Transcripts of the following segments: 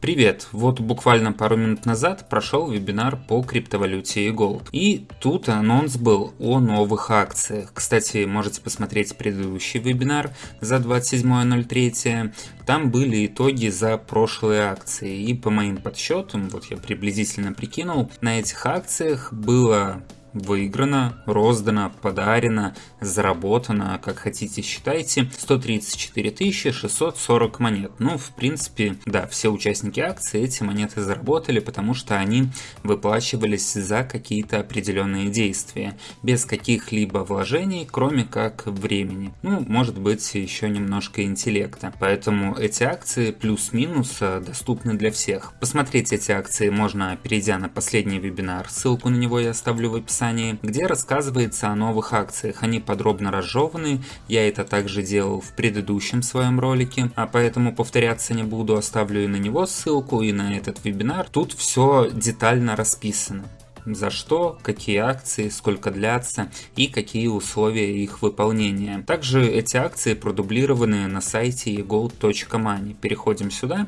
Привет! Вот буквально пару минут назад прошел вебинар по криптовалюте и Gold. И тут анонс был о новых акциях. Кстати, можете посмотреть предыдущий вебинар за 27.03. Там были итоги за прошлые акции. И по моим подсчетам, вот я приблизительно прикинул, на этих акциях было выиграно, роздано, подарено, заработано, как хотите считайте, 134 640 монет. Ну, в принципе, да, все участники акции эти монеты заработали, потому что они выплачивались за какие-то определенные действия, без каких-либо вложений, кроме как времени. Ну, может быть, еще немножко интеллекта. Поэтому эти акции плюс-минус э, доступны для всех. Посмотреть эти акции можно, перейдя на последний вебинар, ссылку на него я оставлю в описании описании, где рассказывается о новых акциях. Они подробно разжеваны, я это также делал в предыдущем своем ролике, а поэтому повторяться не буду, оставлю и на него ссылку, и на этот вебинар. Тут все детально расписано за что, какие акции, сколько длятся и какие условия их выполнения. Также эти акции продублированы на сайте egold.money. Переходим сюда,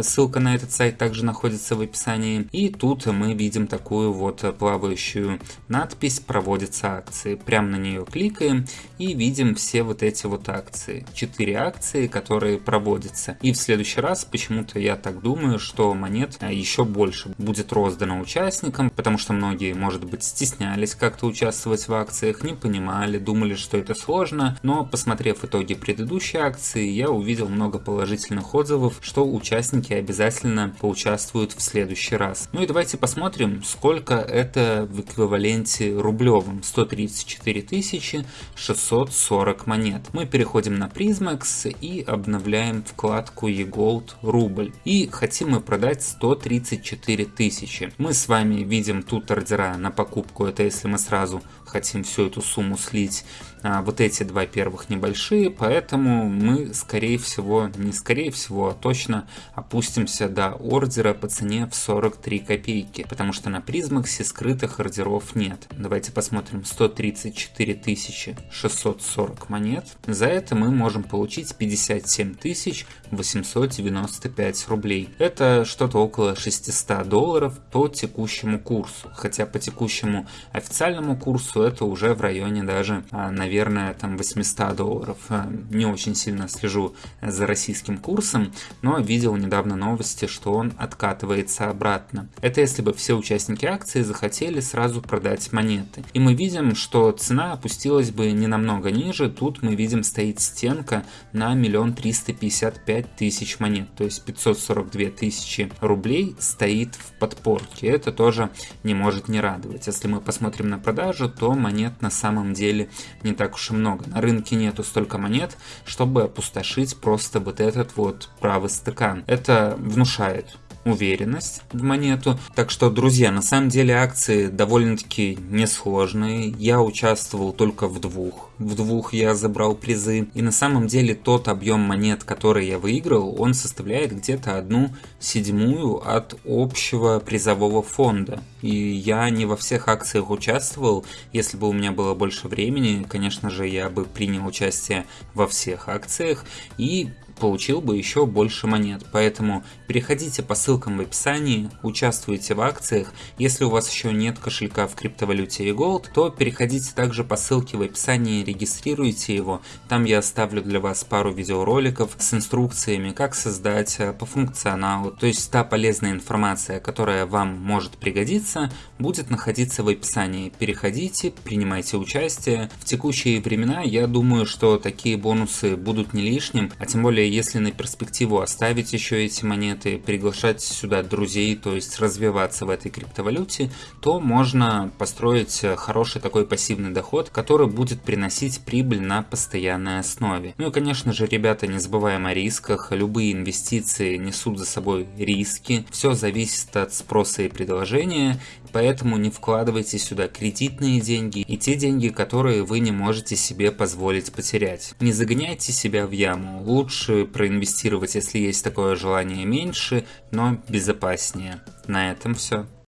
ссылка на этот сайт также находится в описании. И тут мы видим такую вот плавающую надпись «Проводятся акции». Прямо на нее кликаем и видим все вот эти вот акции. Четыре акции, которые проводятся. И в следующий раз почему-то я так думаю, что монет еще больше будет роздано участникам, потому что многие, может быть, стеснялись как-то участвовать в акциях, не понимали, думали, что это сложно, но посмотрев итоги предыдущей акции, я увидел много положительных отзывов, что участники обязательно поучаствуют в следующий раз. Ну и давайте посмотрим, сколько это в эквиваленте рублевом. 134 640 монет. Мы переходим на Prismax и обновляем вкладку eGold рубль. И хотим мы продать 134 тысячи. Мы с вами видим тут тут ордера на покупку, это если мы сразу хотим всю эту сумму слить. А вот эти два первых небольшие, поэтому мы скорее всего, не скорее всего, а точно опустимся до ордера по цене в 43 копейки, потому что на призмаксе скрытых ордеров нет. Давайте посмотрим 134 640 монет. За это мы можем получить 57 895 рублей. Это что-то около 600 долларов по текущему курсу хотя по текущему официальному курсу это уже в районе даже, а, наверное, там 800 долларов. А, не очень сильно слежу за российским курсом, но видел недавно новости, что он откатывается обратно. Это если бы все участники акции захотели сразу продать монеты. И мы видим, что цена опустилась бы не намного ниже, тут мы видим стоит стенка на миллион триста пятьдесят пять тысяч монет, то есть 542 тысячи рублей стоит в подпорке. Это тоже не может не радовать. Если мы посмотрим на продажу, то монет на самом деле не так уж и много. На рынке нету столько монет, чтобы опустошить просто вот этот вот правый стакан. Это внушает уверенность в монету. Так что, друзья, на самом деле акции довольно-таки несложные. Я участвовал только в двух. В двух я забрал призы. И на самом деле тот объем монет, который я выиграл, он составляет где-то одну седьмую от общего призового фонда. И я не во всех акциях участвовал. Если бы у меня было больше времени, конечно же, я бы принял участие во всех акциях. И получил бы еще больше монет. Поэтому переходите по ссылкам в описании, участвуйте в акциях. Если у вас еще нет кошелька в криптовалюте Gold, то переходите также по ссылке в описании, регистрируйте его. Там я оставлю для вас пару видеороликов с инструкциями, как создать э, по функционалу. То есть та полезная информация, которая вам может пригодиться, будет находиться в описании. Переходите, принимайте участие. В текущие времена я думаю, что такие бонусы будут не лишним, а тем более если на перспективу оставить еще эти монеты, приглашать сюда друзей, то есть развиваться в этой криптовалюте, то можно построить хороший такой пассивный доход, который будет приносить прибыль на постоянной основе. Ну и конечно же, ребята, не забываем о рисках, любые инвестиции несут за собой риски, все зависит от спроса и предложения, поэтому не вкладывайте сюда кредитные деньги и те деньги, которые вы не можете себе позволить потерять. Не загоняйте себя в яму, лучше лучше проинвестировать, если есть такое желание меньше, но безопаснее. На этом все.